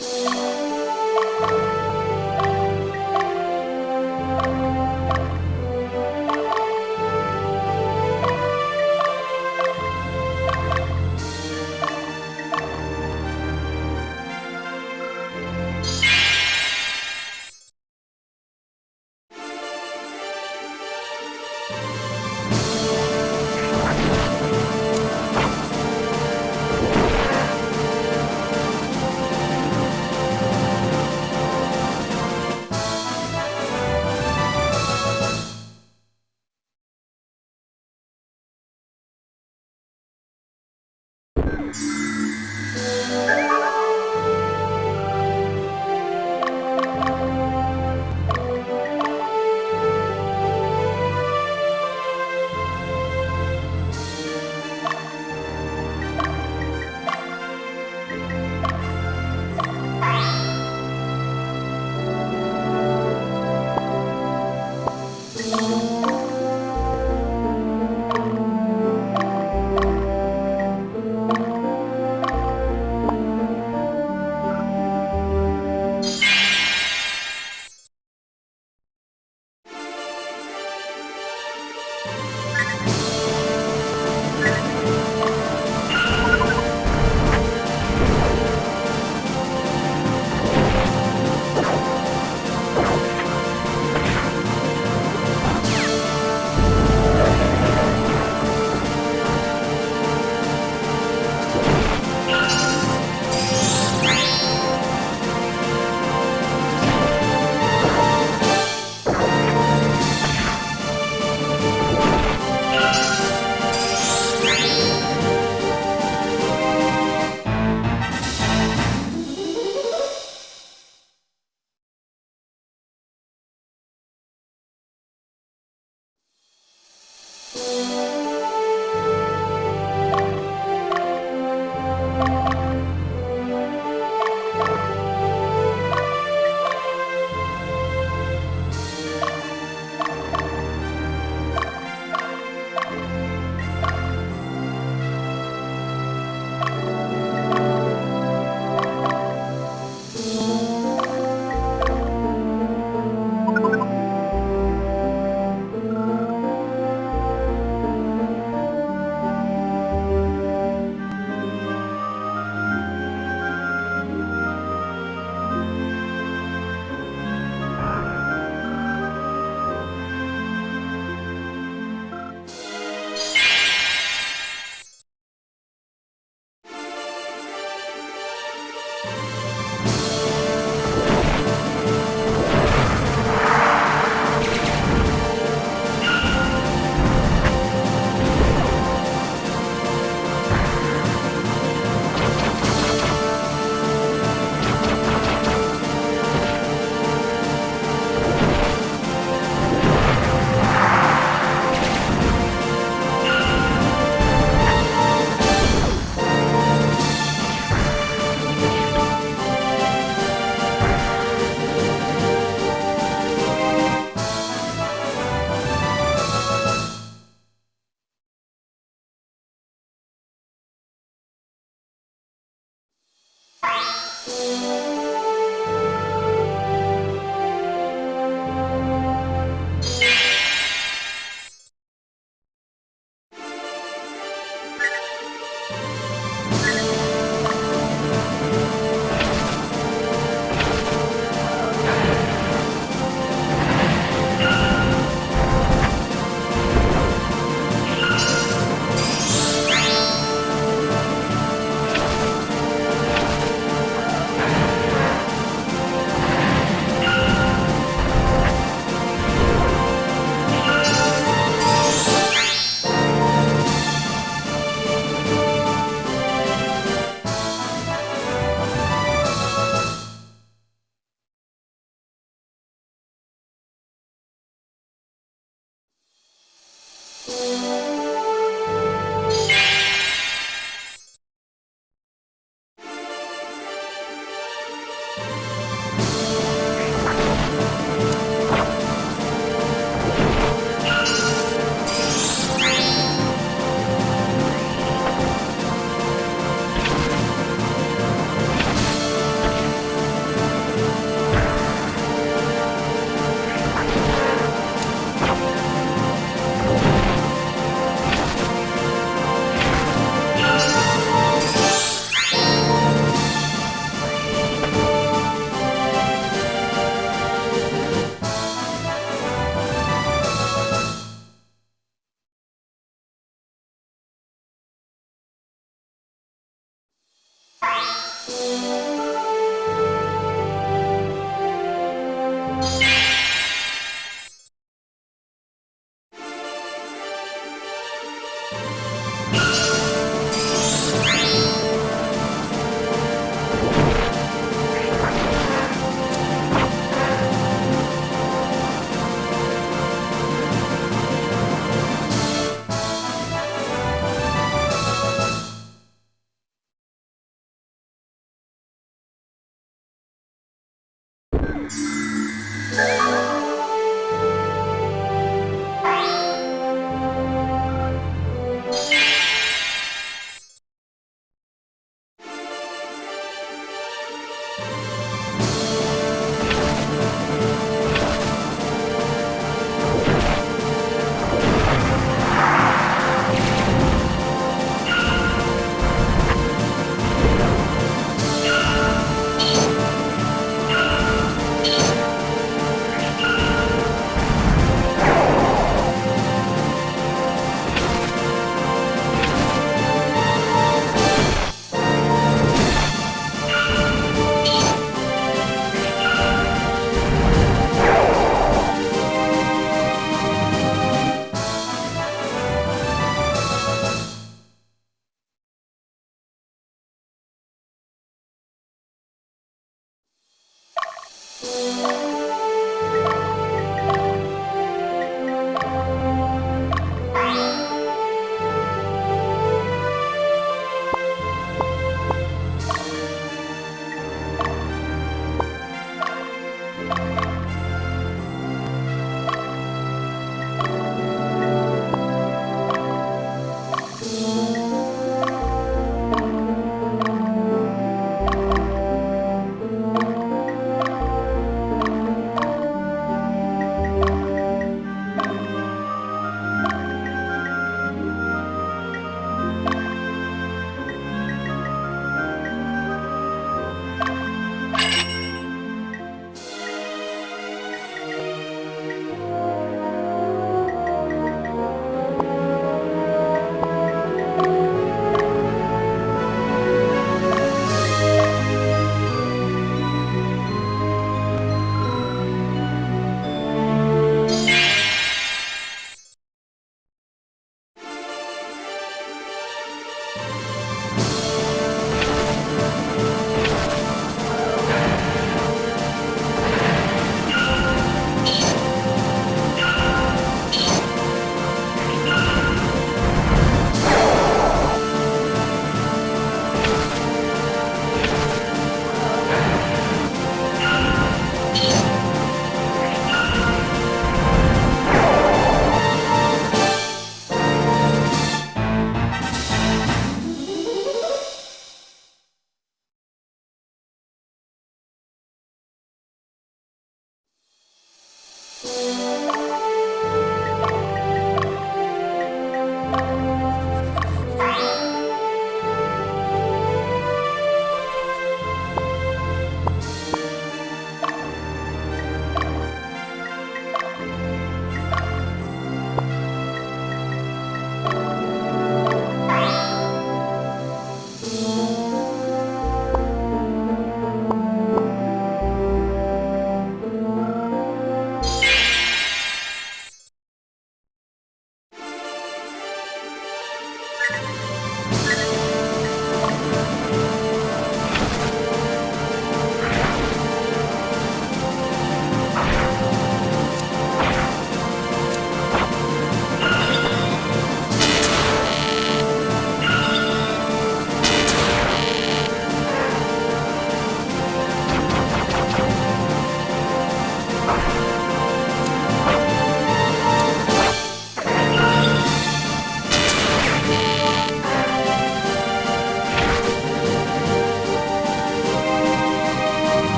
Thank.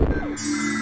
Música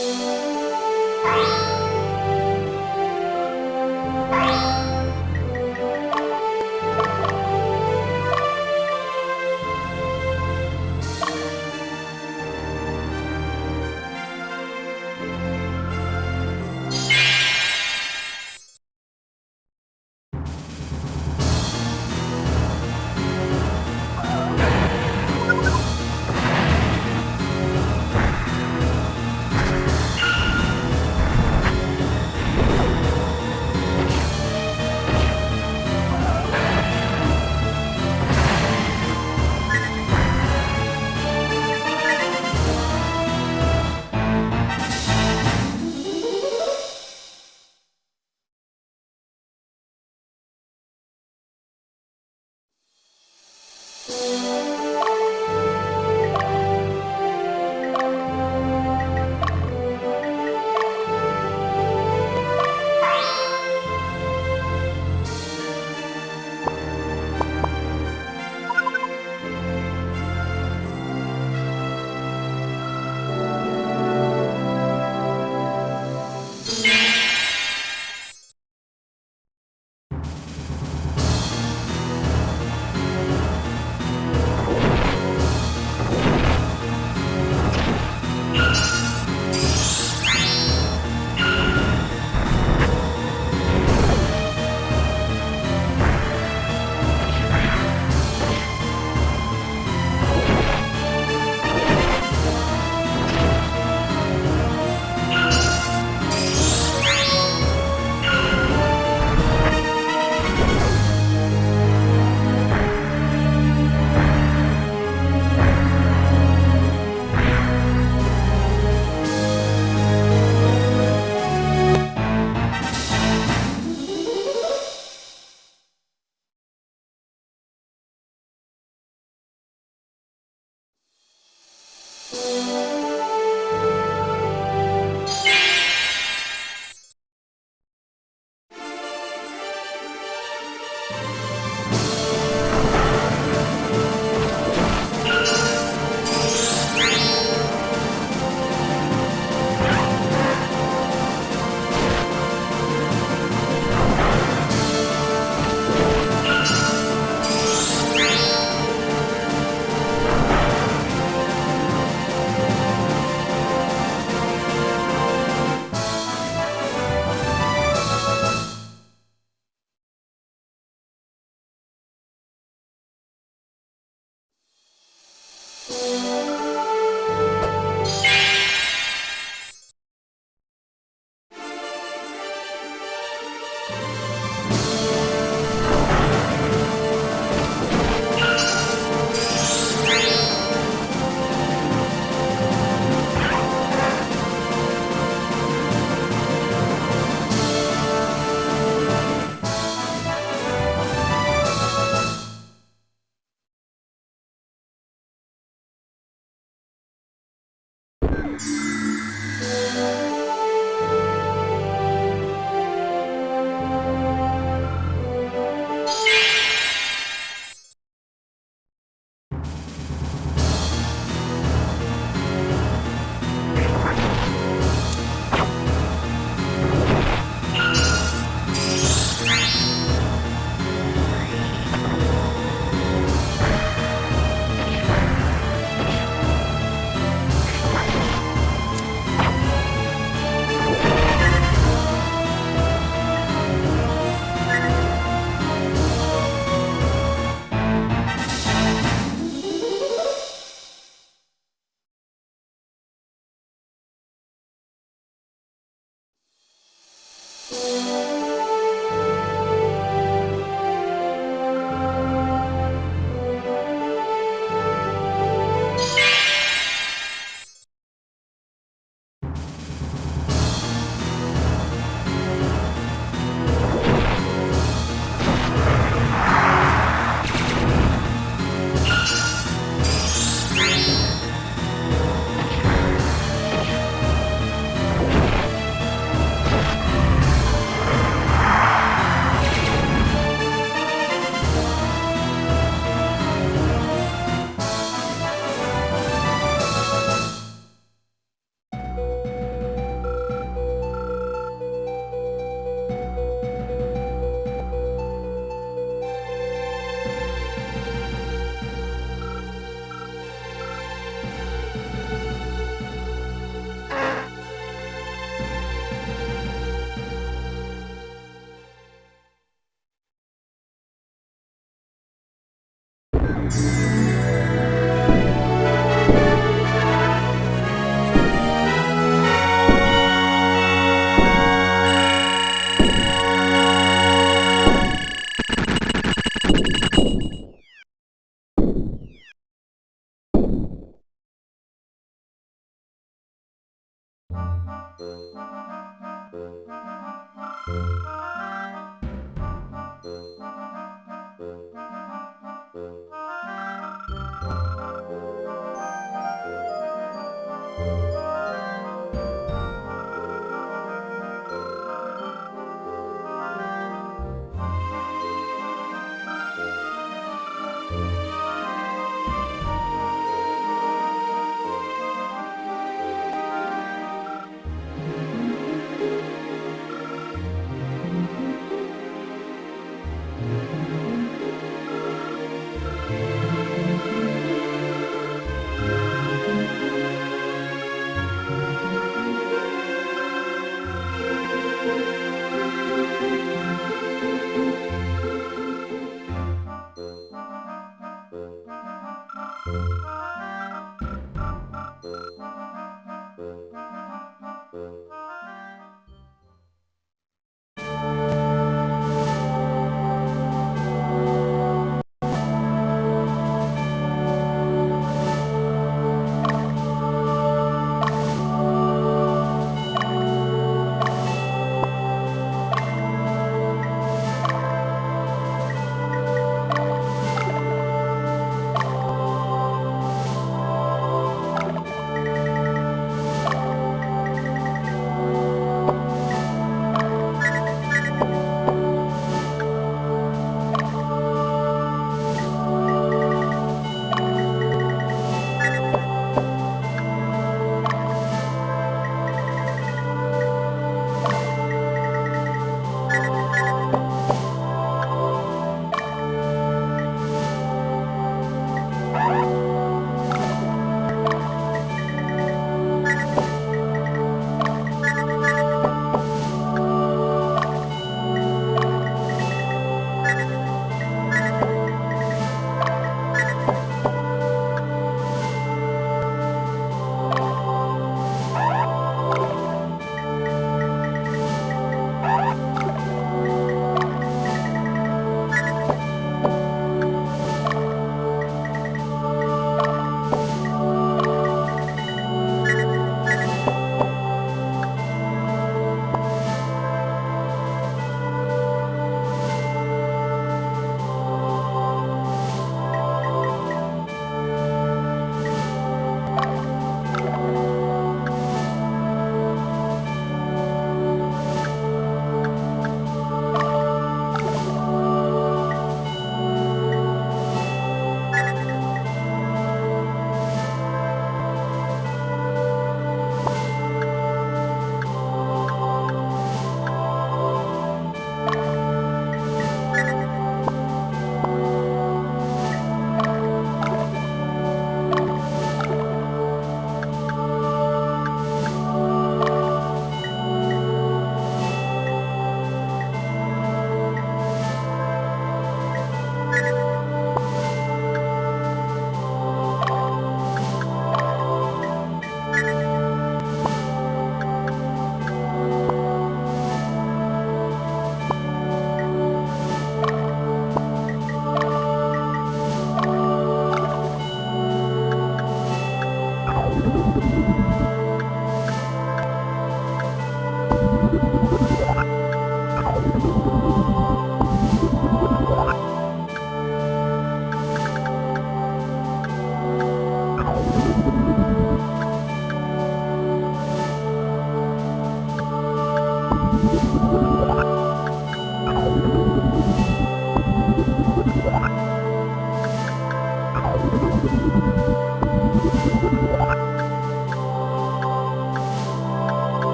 Música